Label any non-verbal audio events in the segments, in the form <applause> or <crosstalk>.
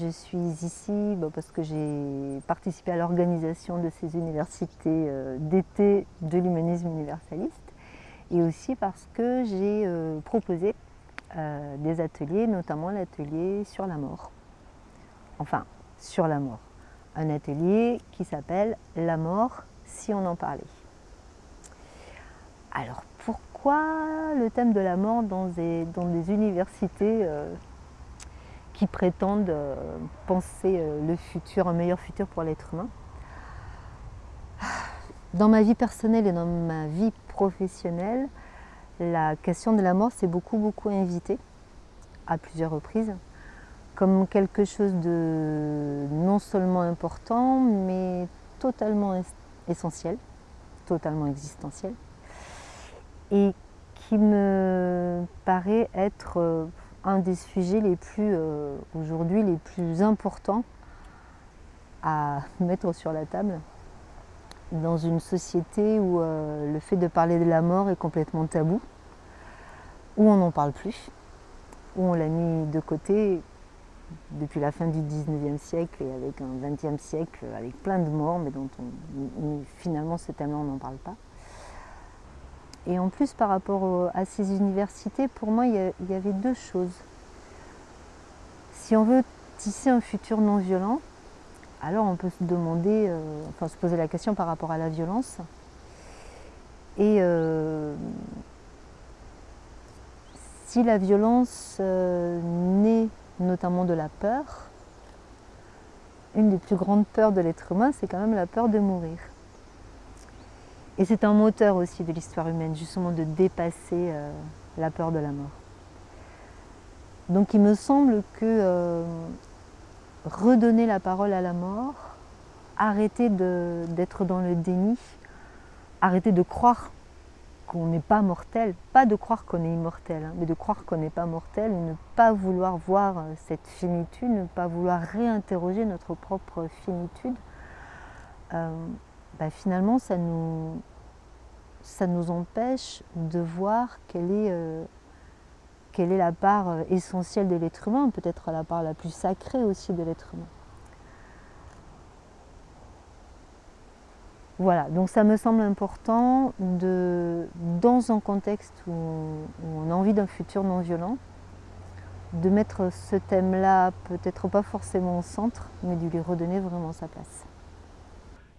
Je suis ici bah, parce que j'ai participé à l'organisation de ces universités euh, d'été de l'humanisme universaliste et aussi parce que j'ai euh, proposé euh, des ateliers, notamment l'atelier sur la mort. Enfin, sur la mort. Un atelier qui s'appelle « La mort, si on en parlait ». Alors pourquoi le thème de la mort dans des, dans des universités qui prétendent euh, penser euh, le futur, un meilleur futur pour l'être humain. Dans ma vie personnelle et dans ma vie professionnelle, la question de la mort s'est beaucoup beaucoup invitée à plusieurs reprises comme quelque chose de non seulement important mais totalement essentiel, totalement existentiel et qui me paraît être euh, un des sujets les plus, euh, aujourd'hui, les plus importants à <laughs> mettre sur la table dans une société où euh, le fait de parler de la mort est complètement tabou, où on n'en parle plus, où on l'a mis de côté depuis la fin du 19e siècle et avec un 20e siècle avec plein de morts, mais dont finalement ce thème-là on n'en parle pas. Et en plus, par rapport à ces universités, pour moi, il y avait deux choses. Si on veut tisser un futur non violent, alors on peut se demander, euh, enfin se poser la question par rapport à la violence. Et euh, si la violence euh, naît notamment de la peur, une des plus grandes peurs de l'être humain, c'est quand même la peur de mourir. Et c'est un moteur aussi de l'histoire humaine, justement de dépasser euh, la peur de la mort. Donc il me semble que euh, redonner la parole à la mort, arrêter d'être dans le déni, arrêter de croire qu'on n'est pas mortel, pas de croire qu'on est immortel, hein, mais de croire qu'on n'est pas mortel, ne pas vouloir voir euh, cette finitude, ne pas vouloir réinterroger notre propre finitude, bah, finalement ça nous, empêche de voir quelle est, euh, la part euh, essentielle de l'être humain, peut-être la part la plus sacrée aussi de l'être humain. Voilà, donc ça me semble important de, dans un contexte où on a envie d'un futur non violent, de mettre ce thème-là peut-être pas forcément au centre, mais de lui redonner vraiment sa place.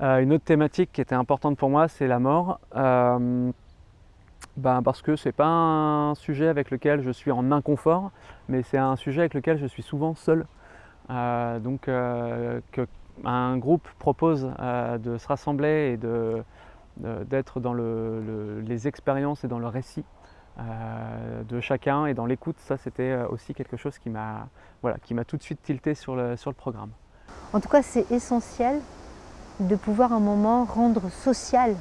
Euh, une autre thématique qui était importante pour moi, c'est la mort. Euh, ben parce que ce n'est pas un sujet avec lequel je suis en inconfort, mais c'est un sujet avec lequel je suis souvent seul. Euh, donc qu'un groupe propose de se rassembler et d'être dans les expériences et dans le récit de chacun et dans l'écoute, ça c'était aussi quelque chose qui m'a voilà, tout de suite tilté sur le, sur le programme. En tout cas, c'est essentiel de pouvoir un moment rendre social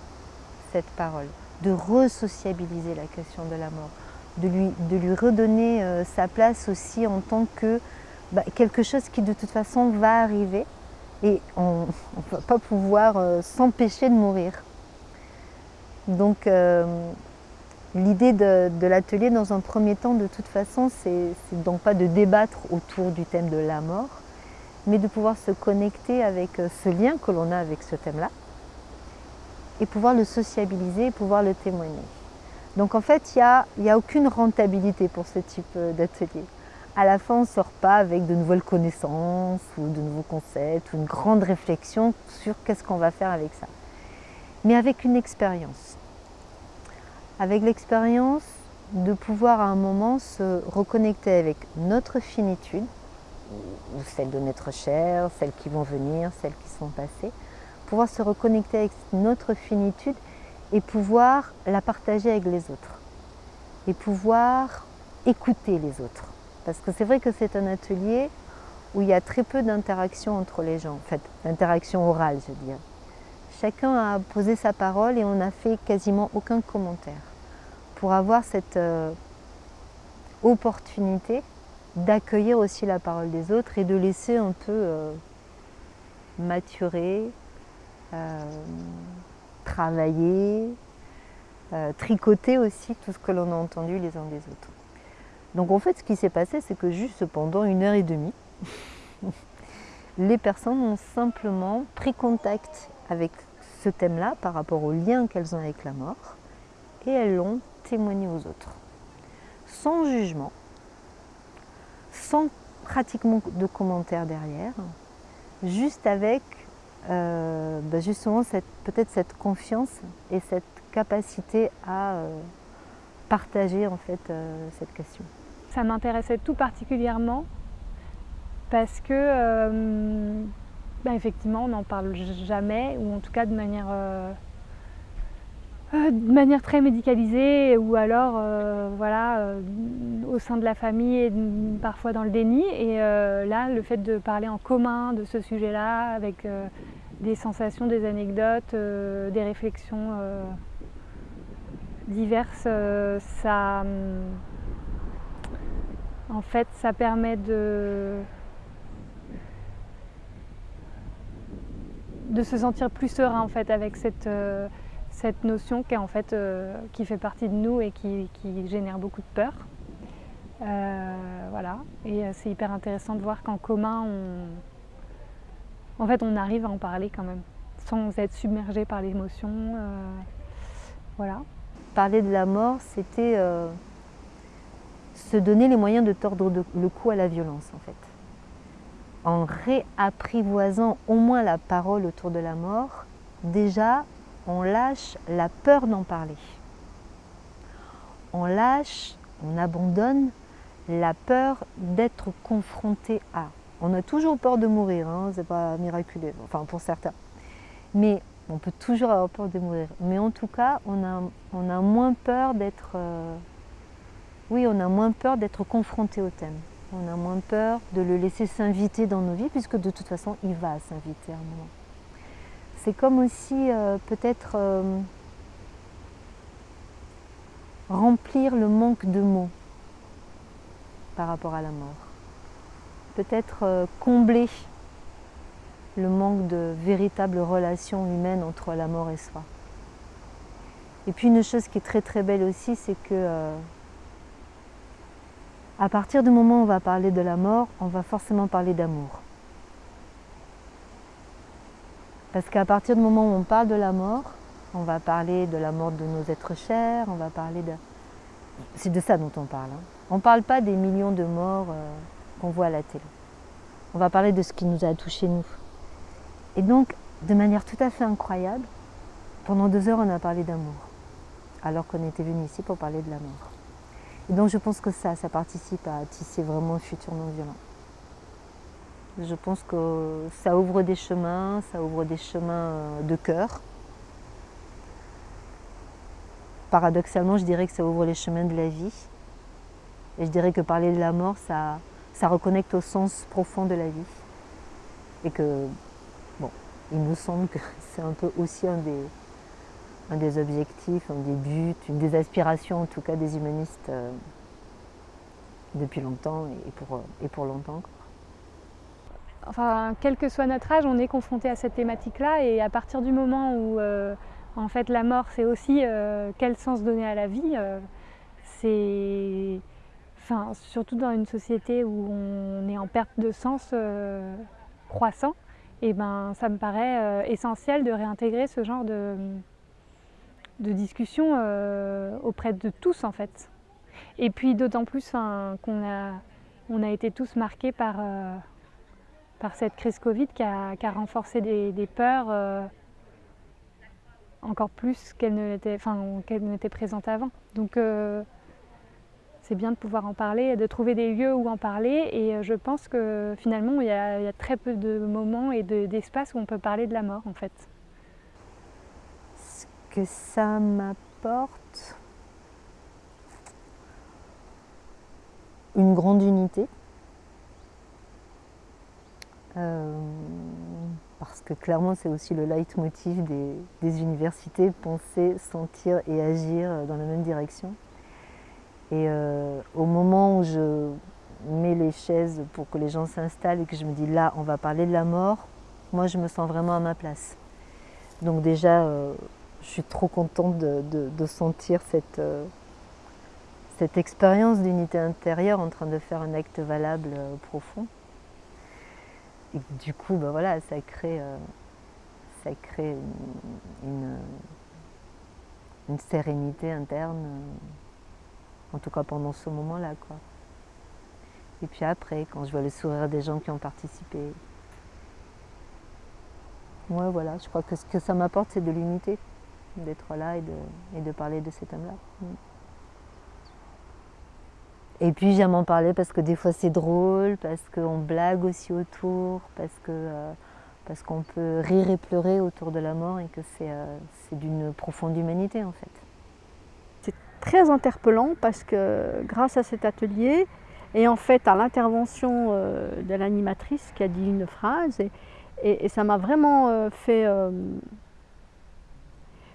cette parole, de re-sociabiliser la question de la mort, de lui, de lui redonner euh, sa place aussi en tant que bah, quelque chose qui de toute façon va arriver et on ne va pas pouvoir euh, s'empêcher de mourir. Donc euh, l'idée de, de l'atelier dans un premier temps de toute façon c'est donc pas de débattre autour du thème de la mort, mais de pouvoir se connecter avec euh, ce lien que l'on a avec ce thème-là et pouvoir le sociabiliser pouvoir le témoigner. Donc en fait, il n'y a, a, aucune rentabilité pour ce type euh, d'atelier. À la fin, on ne sort pas avec de nouvelles connaissances ou de nouveaux concepts ou une grande réflexion sur qu'est-ce qu'on va faire avec ça. Mais avec une expérience. Avec l'expérience de pouvoir à un moment se reconnecter avec notre finitude, ou celles de notre chair, celles qui vont venir, celles qui sont passées, pouvoir se reconnecter avec notre finitude et pouvoir la partager avec les autres. Et pouvoir écouter les autres. Parce que c'est vrai que c'est un atelier où il y a très peu d'interaction entre les gens, en fait, d'interaction orale, je veux dire. Chacun a posé sa parole et on n'a fait quasiment aucun commentaire pour avoir cette euh, opportunité d'accueillir aussi la parole des autres et de laisser un peu euh, maturer, euh, travailler, euh, tricoter aussi tout ce que l'on a entendu les uns des autres. Donc en fait ce qui s'est passé c'est que juste pendant une heure et demie, <laughs> Les personnes ont simplement pris contact avec ce thème-là par rapport au lien qu'elles ont avec la mort et elles l'ont témoigné aux autres. Sans jugement, sans pratiquement de commentaires derrière, juste avec euh, bah, justement peut-être cette confiance et cette capacité à euh, partager en fait euh, cette question. Ça m'intéressait tout particulièrement parce que bah, effectivement on n'en parle jamais ou en tout cas de manière euh, de manière très médicalisée ou alors euh, voilà, euh, au sein de la famille et parfois dans le déni. Et là, le fait de parler en commun de ce sujet-là avec des sensations, des anecdotes, des réflexions diverses, ça, en fait, ça permet de, de se sentir plus serein en fait avec cette cette notion qui, en fait, euh, qui fait partie de nous et qui, génère beaucoup de peur. Euh, voilà. Et euh, c'est hyper intéressant de voir qu'en commun, on... En fait, on arrive à en parler quand même, sans être submergé par l'émotion. voilà. Parler de la mort, c'était se donner les moyens de tordre le cou à la violence, en fait. En réapprivoisant au moins la parole autour de la mort, déjà, on lâche la peur d'en parler. On lâche, on abandonne la peur d'être confronté à. On a toujours peur de mourir, hein, c'est pas miraculeux, enfin pour certains. Mais on peut toujours avoir peur de mourir. Mais en tout cas, on a, moins peur d'être. Euh, oui, on a moins peur d'être confronté au thème. On a moins peur de le laisser s'inviter dans nos vies, puisque de toute façon, il va s'inviter à un moment c'est comme aussi euh, peut-être euh, remplir le manque de mots par rapport à la mort. Peut-être euh, combler le manque de véritable relation humaine entre la mort et soi. Et puis une chose qui est très très belle aussi, c'est que à partir du moment où on va parler de la mort, on va forcément parler d'amour. Parce qu'à partir du moment où on parle de la mort, on va parler de la mort de nos êtres chers, on va parler de... C'est de ça dont on parle. Hein. On ne parle pas des millions de morts euh, qu'on voit à la télé. On va parler de ce qui nous a touchés nous. Et donc, de manière tout à fait incroyable, pendant deux heures, on a parlé d'amour, alors qu'on était venu ici pour parler de la mort. Et donc, je pense que ça, ça participe à tisser vraiment un futur non violent. Je pense que ça ouvre des chemins, ça ouvre des chemins euh, de cœur. Paradoxalement, je dirais que ça ouvre les chemins de la vie. Et je dirais que parler de la mort, ça, ça reconnecte au sens profond de la vie. Et que, bon, il nous semble que <laughs> c'est un peu aussi un des, objectifs, un des buts, une des aspirations en tout cas des humanistes euh, depuis longtemps et pour, et pour longtemps quel que soit notre âge, on est confronté à cette thématique-là et à partir du moment où euh, en fait la mort c'est aussi euh, quel sens donner à la vie, euh, c'est surtout dans une société où on est en perte de sens croissant, et ben ça me paraît essentiel de réintégrer ce genre de, de discussion auprès de tous en fait. Et puis d'autant plus qu'on a, on a été tous marqués par par cette crise Covid qui a, renforcé des, peurs euh, encore plus qu'elles n'étaient présentes avant. Donc euh, c'est bien de pouvoir en parler, de trouver des lieux où en parler et euh, je pense que finalement il y a, très peu de moments et d'espaces où on peut parler de la mort en fait. Ce que ça m'apporte, une grande unité parce que clairement c'est aussi le leitmotiv des, des, universités, penser, sentir et agir dans la même direction. Et euh, au moment où je mets les chaises pour que les gens s'installent et que je me dis là on va parler de la mort, moi je me sens vraiment à ma place. Donc déjà euh, je suis trop contente de, de, sentir cette, cette expérience d'unité intérieure en train de faire un acte valable profond. Du coup, ben voilà, ça crée, ça crée une, une, sérénité interne, en tout cas pendant ce moment-là. quoi. Et puis après, quand je vois le sourire des gens qui ont participé, moi voilà, je crois que ce que ça m'apporte, c'est de l'unité, d'être là et de, et de, parler de ces thèmes-là. Et puis j'aime en parler parce que des fois c'est drôle, parce qu'on blague aussi autour, parce euh, parce qu'on peut rire et pleurer autour de la mort et que c'est euh, d'une profonde humanité en fait. C'est très interpellant parce que grâce à cet atelier et en fait à l'intervention euh, de l'animatrice qui a dit une phrase et, et, ça m'a vraiment fait,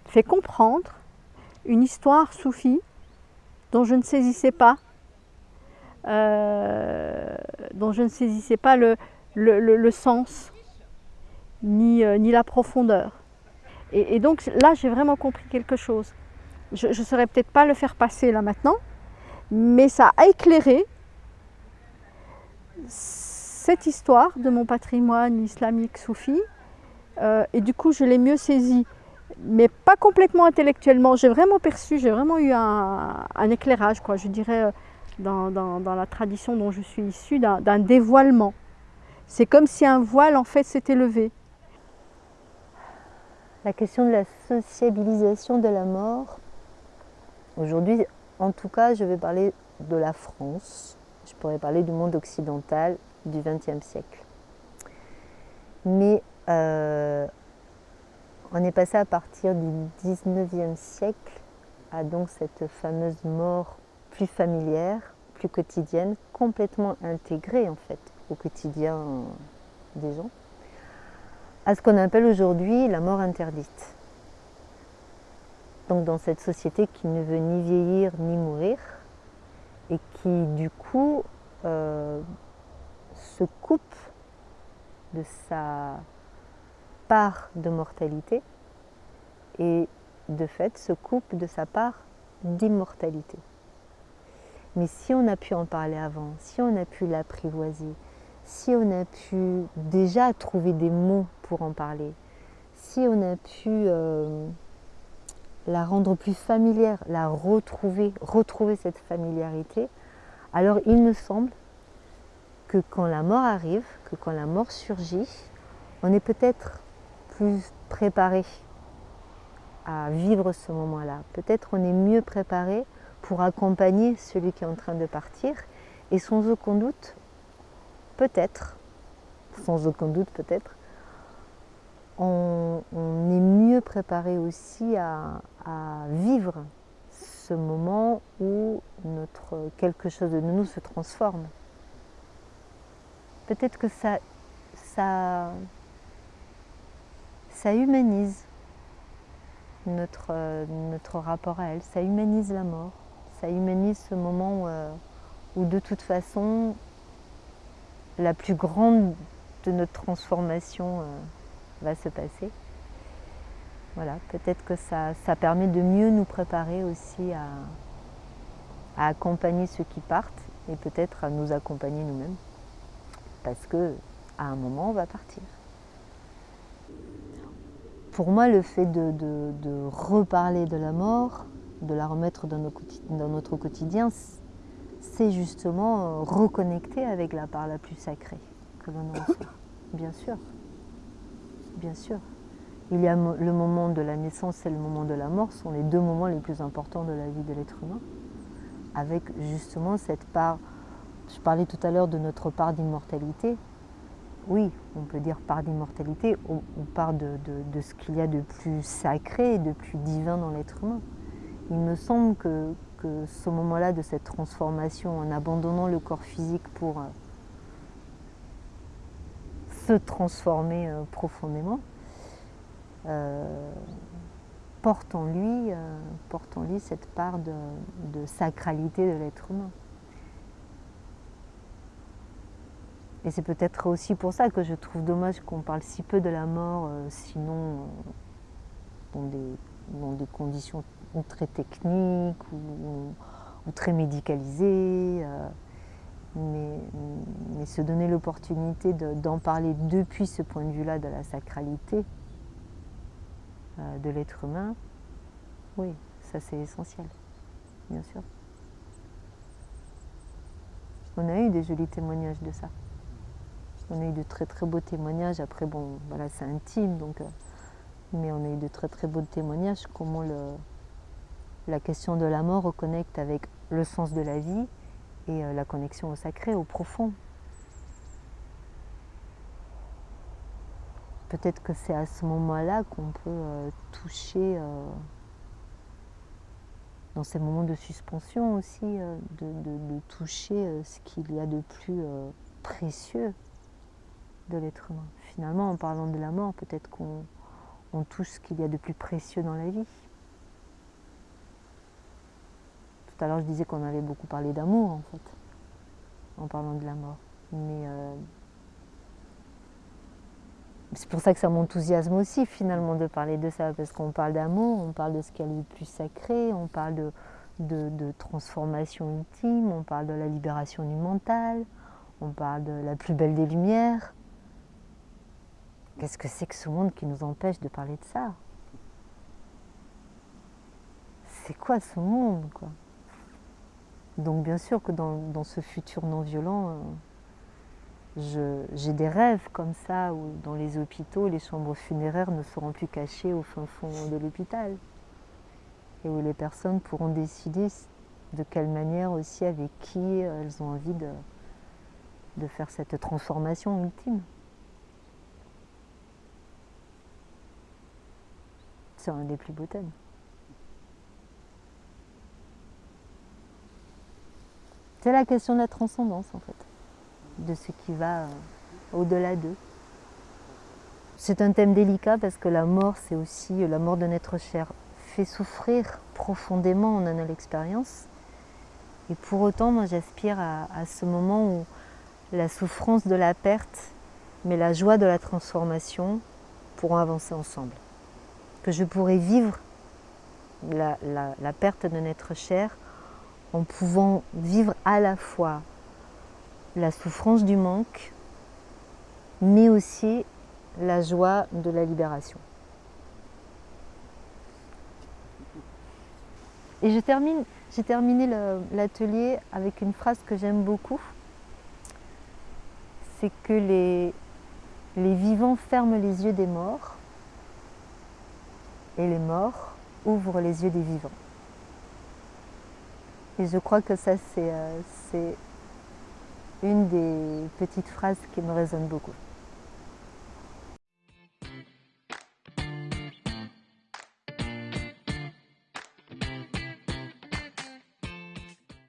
fait comprendre une histoire soufie dont je ne saisissais pas euh, dont je ne saisissais pas le, le, sens ni, euh, ni, la profondeur. Et, donc là, j'ai vraiment compris quelque chose. Je ne saurais peut-être pas le faire passer là maintenant, mais ça a éclairé cette histoire de mon patrimoine islamique soufi. Euh, et du coup, je l'ai mieux saisi, mais pas complètement intellectuellement. J'ai vraiment perçu, j'ai vraiment eu un, un, éclairage, quoi. Je dirais dans, la tradition dont je suis issue, d'un dévoilement. C'est comme si un voile en fait s'était levé. La question de la sociabilisation de la mort, aujourd'hui en tout cas je vais parler de la France, je pourrais parler du monde occidental du XXe siècle. Mais euh, on est passé à partir du XIXe siècle à donc cette fameuse mort plus familière, plus quotidienne, complètement intégrée en fait au quotidien des gens, à ce qu'on appelle aujourd'hui la mort interdite. Donc dans cette société qui ne veut ni vieillir ni mourir, et qui du coup euh, se coupe de sa part de mortalité et de fait se coupe de sa part d'immortalité. Mais si on a pu en parler avant, si on a pu l'apprivoiser, si on a pu déjà trouver des mots pour en parler, si on a pu euh, la rendre plus familière, la retrouver, retrouver cette familiarité, alors il me semble que quand la mort arrive, que quand la mort surgit, on est peut-être plus préparé à vivre ce moment-là. Peut-être on est mieux préparé pour accompagner celui qui est en train de partir. Et sans aucun doute, peut-être, sans aucun doute peut-être, on, est mieux préparé aussi à, vivre ce moment où quelque chose de nous se transforme. Peut-être que ça, ça, ça humanise notre, notre rapport à elle, ça humanise la mort ça humanise ce moment euh, où, de toute façon la plus grande de notre transformation euh, va se passer. Voilà, peut-être que ça, permet de mieux nous préparer aussi à, à accompagner ceux qui partent et peut-être à nous accompagner nous-mêmes. Parce que à un moment, on va partir. Pour moi, le fait de reparler de la mort, de la remettre dans, notre quotidien, c'est justement euh, reconnecter avec la part la plus sacrée que l'on reçoit. <laughs> Bien sûr, bien sûr. Il y a le moment de la naissance et le moment de la mort sont les deux moments les plus importants de la vie de l'être humain. Avec justement cette part, je parlais tout à l'heure de notre part d'immortalité. Oui, on peut dire part d'immortalité, on, part de ce qu'il y a de plus sacré et de plus divin dans l'être humain il me semble que, ce moment-là de cette transformation, en abandonnant le corps physique pour euh, se transformer euh, profondément, euh, porte, en lui, porte en lui cette part de, sacralité de l'être humain. Et c'est peut-être aussi pour ça que je trouve dommage qu'on parle si peu de la mort, sinon dans des, dans des conditions très technique ou, très médicalisé. Euh, mais, se donner l'opportunité d'en parler depuis ce point de vue-là de la sacralité euh, de l'être humain, oui, ça c'est essentiel, bien sûr. On a eu des jolis témoignages de ça. On a eu de très très beaux témoignages. Après, bon, voilà, c'est intime, euh, mais on a eu de très très beaux témoignages. Comment le, la question de la mort reconnecte avec le sens de la vie et euh, la connexion au sacré, au profond. Peut-être que c'est à ce moment-là qu'on peut euh, toucher, dans ces moments de suspension aussi, de, toucher ce qu'il y a de plus précieux de l'être humain. Finalement, en parlant de la mort, peut-être qu'on touche ce qu'il y a de plus précieux dans la vie. L'heure, je disais qu'on avait beaucoup parlé d'amour, en fait, en parlant de la mort. Mais euh, c'est pour ça que ça m'enthousiasme aussi, finalement, de parler de ça, parce qu'on parle d'amour, on parle de ce qu'il y a de plus sacré, on parle de, de transformation ultime, on parle de la libération du mental, on parle de la plus belle des lumières. Qu'est-ce que c'est que ce monde qui nous empêche de parler de ça? C'est quoi ce monde quoi? Donc bien sûr que dans, ce futur non violent, euh, j'ai des rêves comme ça où dans les hôpitaux, les chambres funéraires ne seront plus cachées au fin fond de l'hôpital. Et où les personnes pourront décider de quelle manière aussi, avec qui elles ont envie de faire cette transformation ultime. C'est un des plus beaux thèmes. C'est la question de la transcendance en fait, de ce qui va euh, au-delà d'eux. C'est un thème délicat parce que la mort, c'est aussi la mort de notre chair fait souffrir profondément, on en a l'expérience. Et pour autant, moi j'aspire à, ce moment où la souffrance de la perte, mais la joie de la transformation pourront avancer ensemble que je pourrais vivre la, perte de notre chair en pouvant vivre à la fois la souffrance du manque, mais aussi la joie de la libération. Et j'ai terminé l'atelier avec une phrase que j'aime beaucoup. C'est que les vivants ferment les yeux des morts et les morts ouvrent les yeux des vivants. Et je crois que ça, c'est euh, une des petites phrases qui me résonne beaucoup.